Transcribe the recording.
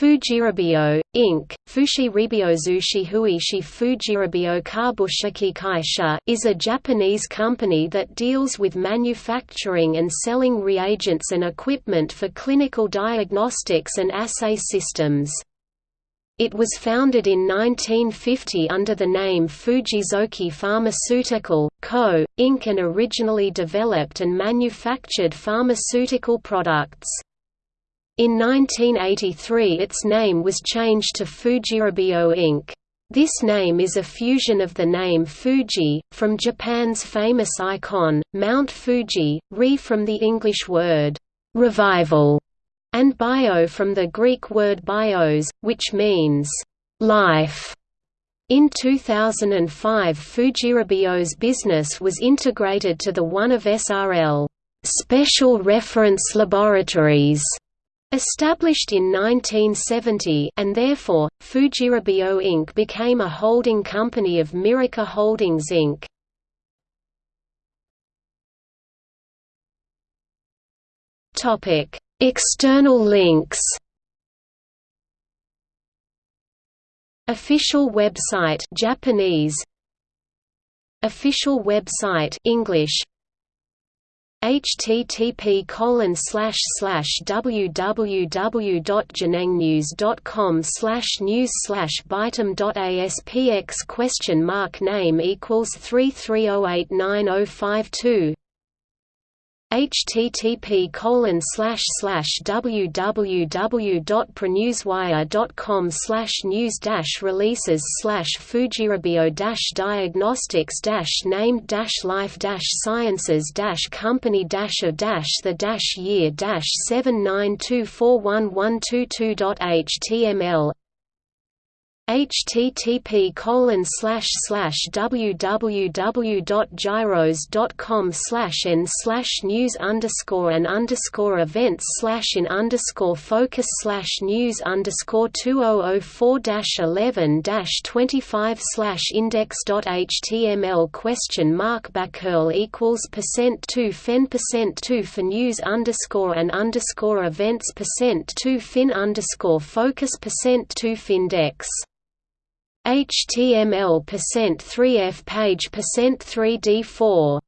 Fujirebio, Inc., Fushiribio Zushihuishi Fujirebio Kabushiki Kaisha is a Japanese company that deals with manufacturing and selling reagents and equipment for clinical diagnostics and assay systems. It was founded in 1950 under the name Fujizoki Pharmaceutical, Co., Inc. and originally developed and manufactured pharmaceutical products. In 1983 its name was changed to Fujirebio Inc. This name is a fusion of the name Fuji, from Japan's famous icon, Mount Fuji, re from the English word, "'revival' and bio from the Greek word bios, which means life. In 2005 Fujirebio's business was integrated to the one of SRL Special Reference Laboratories Established in 1970 and therefore, Fujirebio Inc. became a holding company of Miraca Holdings Inc. External links Official website Japanese Official website English http colon slash news slash question mark name equals three three oh eight nine oh five two http colon slash slash www.prenewswire.com slash news dash releases slash fujirebio dash diagnostics dash named dash life dash sciences dash company dash of dash the dash year dash seven nine two four one one two two dot html http colon slash slash www.gyros.com slash n slash news underscore and underscore events slash in underscore focus slash news underscore two oh oh four dash eleven dash twenty five slash index dot html question mark backcurl equals percent two fen percent two for news underscore and underscore events percent two fin underscore focus percent two findex HTML percent 3F page percent 3D4